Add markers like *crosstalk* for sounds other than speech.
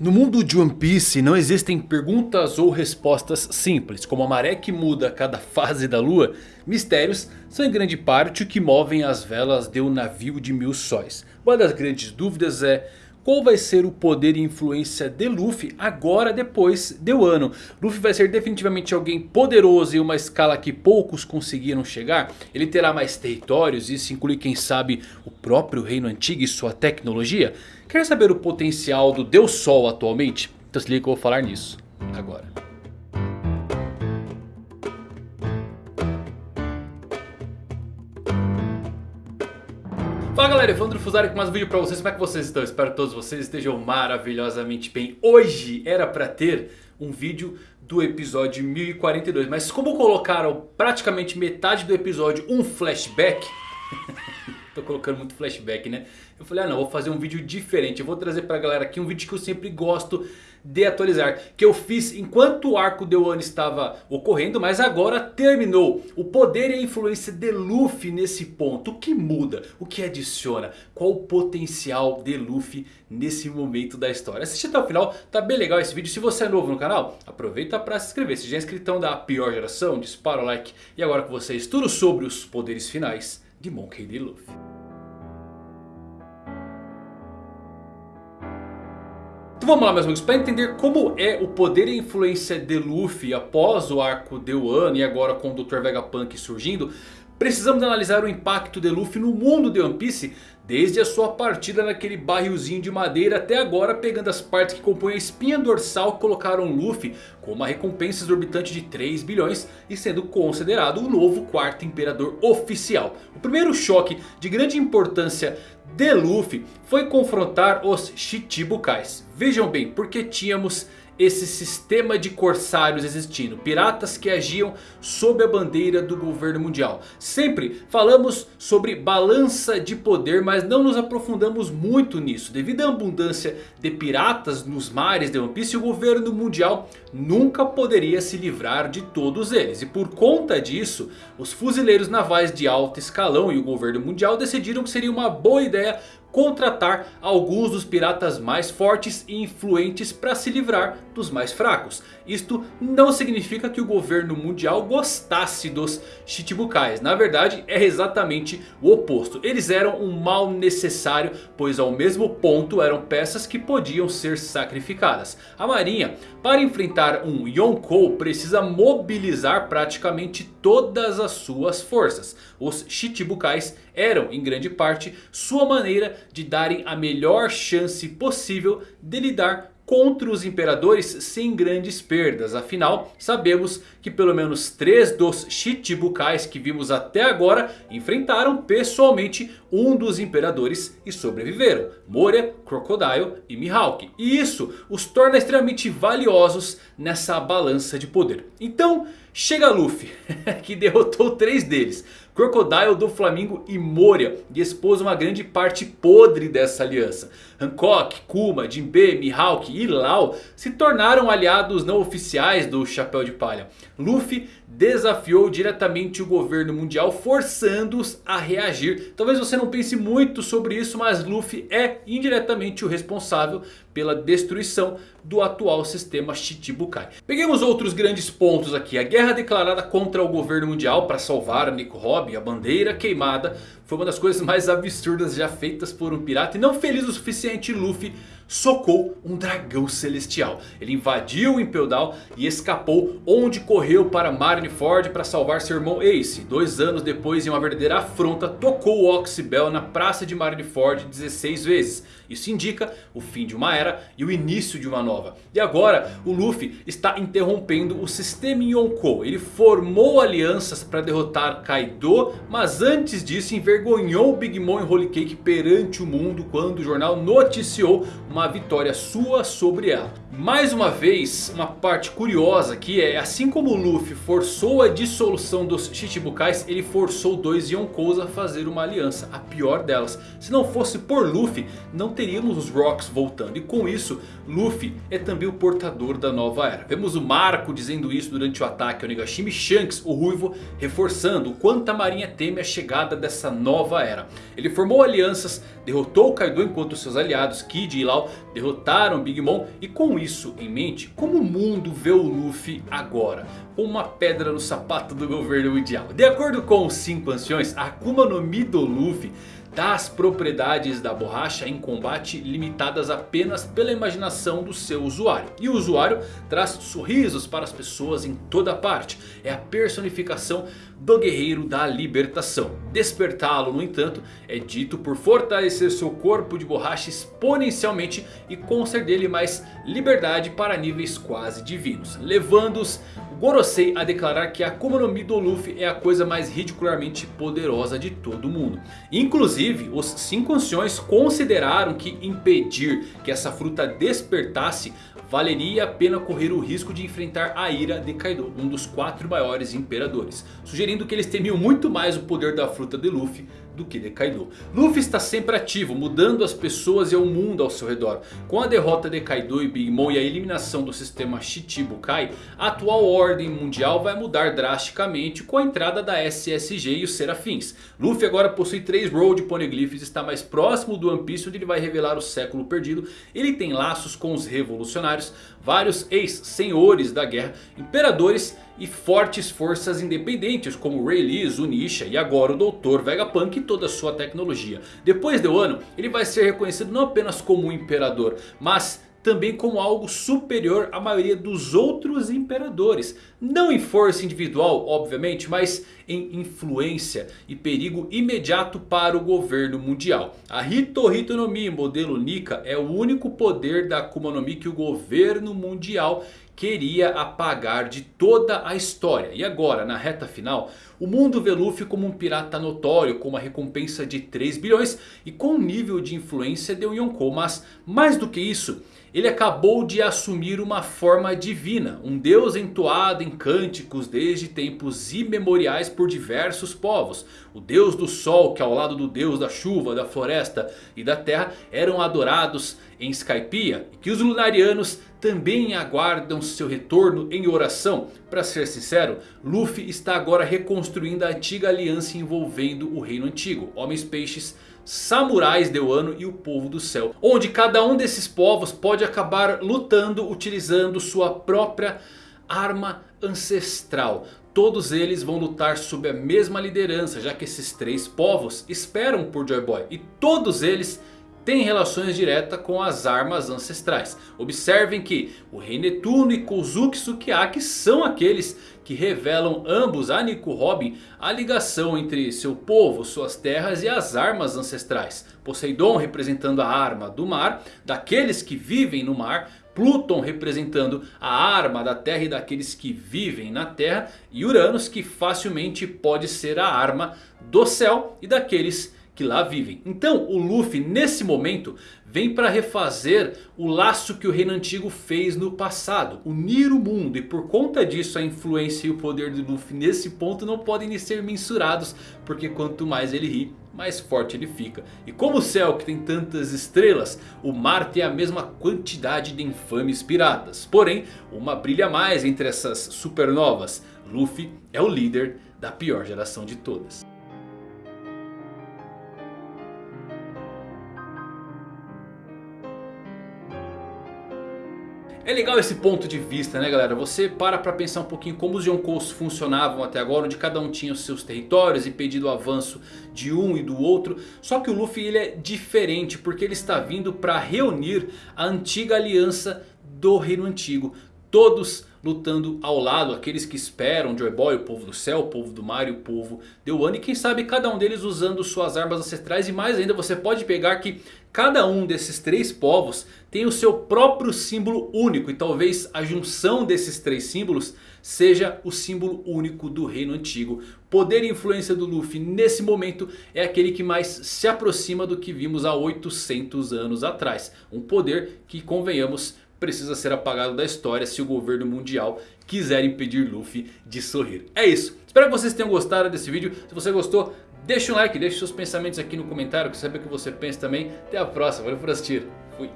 No mundo de One Piece não existem perguntas ou respostas simples. Como a maré que muda a cada fase da lua, mistérios são em grande parte o que movem as velas de um navio de mil sóis. Uma das grandes dúvidas é... Qual vai ser o poder e influência de Luffy agora depois de Wano? Luffy vai ser definitivamente alguém poderoso em uma escala que poucos conseguiram chegar? Ele terá mais territórios, isso inclui quem sabe o próprio reino antigo e sua tecnologia? Quer saber o potencial do Deus Sol atualmente? Então se liga que eu vou falar nisso agora. Fala galera, Evandro Fusari com mais um vídeo pra vocês, como é que vocês estão? Espero que todos vocês estejam maravilhosamente bem Hoje era pra ter um vídeo do episódio 1042 Mas como colocaram praticamente metade do episódio um flashback *laughs* Tô colocando muito flashback né Eu falei, ah não, vou fazer um vídeo diferente Eu vou trazer pra galera aqui um vídeo que eu sempre gosto de atualizar. Que eu fiz enquanto o arco de Wano estava ocorrendo. Mas agora terminou. O poder e a influência de Luffy nesse ponto. O que muda? O que adiciona? Qual o potencial de Luffy nesse momento da história? Assiste até o final. Tá bem legal esse vídeo. Se você é novo no canal, aproveita para se inscrever. Se já é inscritão da pior geração, dispara o like. E agora com vocês tudo sobre os poderes finais de Monkey D. Luffy. vamos lá meus amigos, para entender como é o poder e influência de Luffy após o arco de Wano e agora com o Dr. Vegapunk surgindo. Precisamos analisar o impacto de Luffy no mundo de One Piece Desde a sua partida naquele barrilzinho de madeira até agora pegando as partes que compõem a espinha dorsal colocaram Luffy com uma recompensa exorbitante de 3 bilhões e sendo considerado o novo quarto imperador oficial. O primeiro choque de grande importância de Luffy foi confrontar os Shichibukais. Vejam bem, porque tínhamos esse sistema de corsários existindo. Piratas que agiam sob a bandeira do governo mundial. Sempre falamos sobre balança de poder, mas não nos aprofundamos muito nisso. Devido à abundância de piratas nos mares de One Piece, o governo mundial nunca poderia se livrar de todos eles. E por conta disso, os fuzileiros navais de alto escalão e o governo mundial decidiram que seria uma boa ideia contratar alguns dos piratas mais fortes e influentes para se livrar dos mais fracos. Isto não significa que o governo mundial gostasse dos Chichibukais. Na verdade é exatamente o oposto. Eles eram um mal necessário, pois ao mesmo ponto eram peças que podiam ser sacrificadas. A marinha, para enfrentar um Yonkou, precisa mobilizar praticamente todas as suas forças. Os Chichibukais eram em grande parte sua maneira de darem a melhor chance possível de lidar contra os imperadores sem grandes perdas. Afinal, sabemos que pelo menos três dos Chichibukais que vimos até agora enfrentaram pessoalmente um dos imperadores e sobreviveram. Moria, Crocodile e Mihawk. E isso os torna extremamente valiosos nessa balança de poder. Então chega Luffy *laughs* que derrotou três deles. Crocodile do Flamingo e Moria e expôs uma grande parte podre dessa aliança. Hancock, Kuma, Jinbe, Mihawk e Lau se tornaram aliados não oficiais do Chapéu de Palha. Luffy desafiou diretamente o governo mundial forçando-os a reagir. Talvez você não pense muito sobre isso, mas Luffy é indiretamente o responsável pela destruição do atual sistema Shichibukai. Peguemos outros grandes pontos aqui. A guerra declarada contra o governo mundial para salvar Nico Robin, a bandeira queimada, foi uma das coisas mais absurdas já feitas por um pirata. E não feliz o suficiente Luffy socou um dragão celestial. Ele invadiu o Impel Down e escapou onde correu para Marineford para salvar seu irmão Ace. Dois anos depois em uma verdadeira afronta tocou o Oxybel na praça de Marineford 16 vezes. Isso indica o fim de uma era e o início de uma nova. E agora o Luffy está interrompendo o sistema Yonkou. Ele formou alianças para derrotar Kaido. Mas antes disso envergonhou Big Mom e Holy Cake perante o mundo. Quando o jornal noticiou uma vitória sua sobre ela. Mais uma vez, uma parte curiosa aqui é assim como o Luffy forçou a dissolução dos Chichibukais, ele forçou dois Yonkous a fazer uma aliança, a pior delas. Se não fosse por Luffy, não teríamos os Rocks voltando. E com isso, Luffy é também o portador da nova era. Vemos o Marco dizendo isso durante o ataque ao Nigashima e Shanks, o Ruivo, reforçando o quanto a marinha teme a chegada dessa nova era. Ele formou alianças, derrotou o Kaido enquanto seus aliados Kid e Lau derrotaram Big Mom. E com isso em mente, como o mundo vê o Luffy agora? Uma pedra no sapato do governo mundial. De acordo com os 5 anciões, a Akuma no Mi do Luffy das propriedades da borracha em combate limitadas apenas pela imaginação do seu usuário. E o usuário traz sorrisos para as pessoas em toda parte. É a personificação do guerreiro da libertação. Despertá-lo, no entanto, é dito por fortalecer seu corpo de borracha exponencialmente e conceder-lhe mais liberdade para níveis quase divinos. Levando-os Gorosei a declarar que a Akuma no Mi do Luffy é a coisa mais ridicularmente poderosa de todo mundo. Inclusive, os cinco anciões consideraram que impedir que essa fruta despertasse valeria a pena correr o risco de enfrentar a ira de Kaido, um dos quatro maiores imperadores. Sugerindo que eles temiam muito mais o poder da fruta de Luffy do que de Kaido. Luffy está sempre ativo, mudando as pessoas e o mundo ao seu redor. Com a derrota de Kaido e Big Mom e a eliminação do sistema Shichibukai, a atual ordem mundial vai mudar drasticamente com a entrada da SSG e os Serafins. Luffy agora possui 3 Road Poneglyphs, está mais próximo do One Piece onde ele vai revelar o século perdido. Ele tem laços com os revolucionários, vários ex-senhores da guerra, imperadores e fortes forças independentes como Rayleigh, Zunisha e agora o Dr. Vegapunk e toda a sua tecnologia. Depois de Wano, ele vai ser reconhecido não apenas como um imperador, mas também como algo superior à maioria dos outros imperadores. Não em força individual, obviamente, mas em influência e perigo imediato para o governo mundial. A Hito no Mi modelo Nika é o único poder da Akuma no Mi que o governo mundial queria apagar de toda a história. E agora, na reta final, o mundo vê Luffy como um pirata notório com uma recompensa de 3 bilhões e com um nível de influência de um Yonkou. Mas mais do que isso, ele acabou de assumir uma forma divina. Um deus entoado em cânticos desde tempos imemoriais por diversos povos. O deus do sol que ao lado do deus da chuva, da floresta e da terra eram adorados em Skypiea. E que os lunarianos também aguardam seu retorno em oração. Para ser sincero, Luffy está agora reconstruindo a antiga aliança envolvendo o reino antigo. Homens peixes, samurais de Wano e o povo do céu. Onde cada um desses povos pode acabar lutando utilizando sua própria arma ancestral. Todos eles vão lutar sob a mesma liderança, já que esses três povos esperam por Joy Boy. E todos eles tem relações diretas com as armas ancestrais. Observem que o Rei Netuno e Kozuki Sukiyaki são aqueles que revelam ambos a Nico Robin a ligação entre seu povo, suas terras e as armas ancestrais. Poseidon representando a arma do mar, daqueles que vivem no mar. Pluton representando a arma da terra e daqueles que vivem na terra. E Uranus que facilmente pode ser a arma do céu e daqueles que lá vivem. Então o Luffy nesse momento vem para refazer o laço que o reino antigo fez no passado. Unir o mundo e por conta disso a influência e o poder do Luffy nesse ponto não podem ser mensurados. Porque quanto mais ele ri, mais forte ele fica. E como o céu que tem tantas estrelas, o mar tem a mesma quantidade de infames piratas. Porém, uma brilha mais entre essas supernovas. Luffy é o líder da pior geração de todas. É legal esse ponto de vista né galera, você para pra pensar um pouquinho como os Yonkous funcionavam até agora, onde cada um tinha os seus territórios e pedido o avanço de um e do outro. Só que o Luffy ele é diferente porque ele está vindo para reunir a antiga aliança do reino antigo. Todos lutando ao lado, aqueles que esperam Joy Boy, o povo do céu, o povo do mar e o povo de Wano. E quem sabe cada um deles usando suas armas ancestrais. E mais ainda você pode pegar que cada um desses três povos tem o seu próprio símbolo único. E talvez a junção desses três símbolos seja o símbolo único do reino antigo. Poder e influência do Luffy nesse momento é aquele que mais se aproxima do que vimos há 800 anos atrás. Um poder que convenhamos precisa ser apagado da história se o governo mundial quiser impedir Luffy de sorrir. É isso. Espero que vocês tenham gostado desse vídeo. Se você gostou, deixa um like, deixe seus pensamentos aqui no comentário. Quero saber o que você pensa também. Até a próxima. Valeu por assistir. Fui.